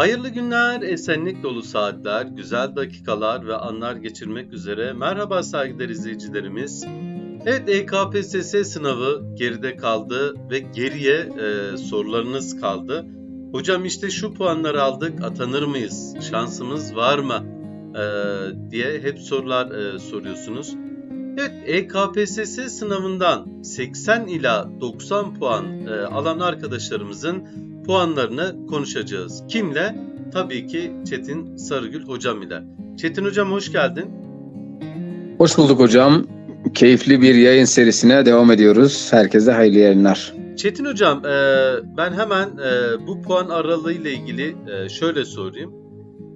Hayırlı günler, esenlik dolu saatler, güzel dakikalar ve anlar geçirmek üzere. Merhaba saygıdeğer izleyicilerimiz. Evet EKPSS sınavı geride kaldı ve geriye e, sorularınız kaldı. Hocam işte şu puanları aldık, atanır mıyız? Şansımız var mı? E, diye hep sorular e, soruyorsunuz. Evet EKPSS sınavından 80 ila 90 puan e, alan arkadaşlarımızın puanlarını konuşacağız. Kimle? Tabii ki Çetin Sarıgül hocam ile. Çetin hocam hoş geldin. Hoş bulduk hocam. Keyifli bir yayın serisine devam ediyoruz. Herkese hayırlı yayınlar. Çetin hocam e, ben hemen e, bu puan aralığı ile ilgili e, şöyle sorayım.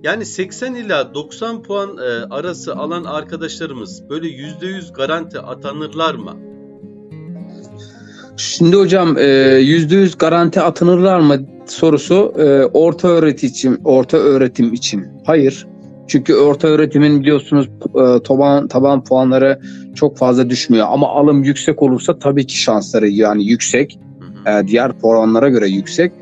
Yani 80 ila 90 puan arası alan arkadaşlarımız böyle %100 garanti atanırlar mı? Şimdi hocam e, yüzde yüz garanti atınırlar mı sorusu e, orta öğretim için, orta öğretim için. Hayır. Çünkü orta öğretimin biliyorsunuz e, taban taban puanları çok fazla düşmüyor ama alım yüksek olursa tabii ki şansları yani yüksek. Diğer puanlara göre yüksek.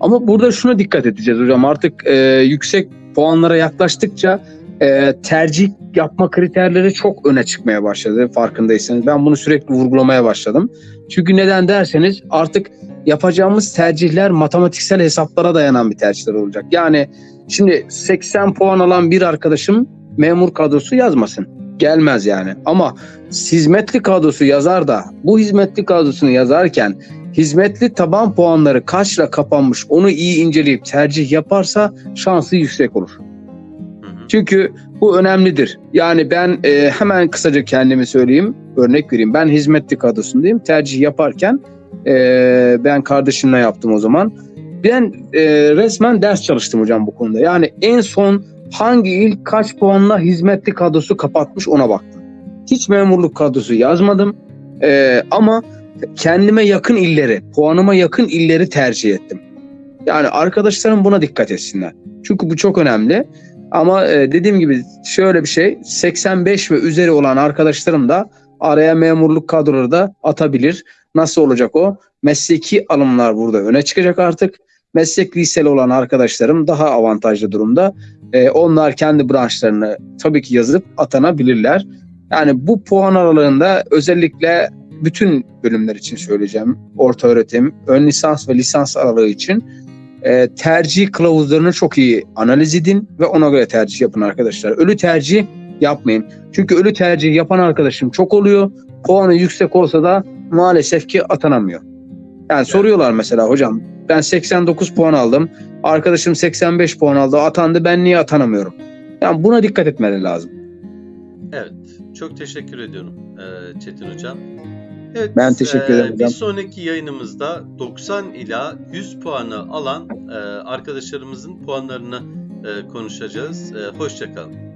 Ama burada şuna dikkat edeceğiz hocam. Artık yüksek puanlara yaklaştıkça e, tercih yapma kriterleri çok öne çıkmaya başladı farkındaysanız. Ben bunu sürekli vurgulamaya başladım. Çünkü neden derseniz artık yapacağımız tercihler matematiksel hesaplara dayanan bir tercihler olacak. Yani şimdi 80 puan alan bir arkadaşım memur kadrosu yazmasın. Gelmez yani. Ama hizmetli kadrosu yazar da bu hizmetli kadrosunu yazarken hizmetli taban puanları kaçla kapanmış onu iyi inceleyip tercih yaparsa şansı yüksek olur. Çünkü bu önemlidir. Yani ben e, hemen kısaca kendimi söyleyeyim, örnek vereyim. Ben hizmetli kadrosundayım. Tercih yaparken e, ben kardeşimle yaptım o zaman. Ben e, resmen ders çalıştım hocam bu konuda. Yani en son hangi il kaç puanla hizmetli kadrosu kapatmış ona baktım. Hiç memurluk kadrosu yazmadım. E, ama kendime yakın illeri, puanıma yakın illeri tercih ettim. Yani arkadaşlarım buna dikkat etsinler. Çünkü bu çok önemli. Ama e, dediğim gibi şöyle bir şey 85 ve üzeri olan arkadaşlarım da araya memurluk kadroları da atabilir. Nasıl olacak o? Mesleki alımlar burada öne çıkacak artık. Meslek liseli olan arkadaşlarım daha avantajlı durumda. E, onlar kendi branşlarını tabii ki yazıp atanabilirler. Yani bu puan aralığında özellikle bütün bölümler için söyleyeceğim. Orta öğretim, ön lisans ve lisans aralığı için e, tercih kılavuzlarını çok iyi analiz edin ve ona göre tercih yapın arkadaşlar. Ölü tercih yapmayın. Çünkü ölü tercih yapan arkadaşım çok oluyor. Puanı yüksek olsa da maalesef ki atanamıyor. Yani soruyorlar mesela hocam ben 89 puan aldım. Arkadaşım 85 puan aldı. Atandı ben niye atanamıyorum? Yani buna dikkat etmeleri lazım. Evet, çok teşekkür ediyorum e, Çetin Hocam. Evet, Ben teşekkür e, ederim Bir sonraki yayınımızda 90 ila 100 puanı alan e, arkadaşlarımızın puanlarını e, konuşacağız. E, Hoşçakalın.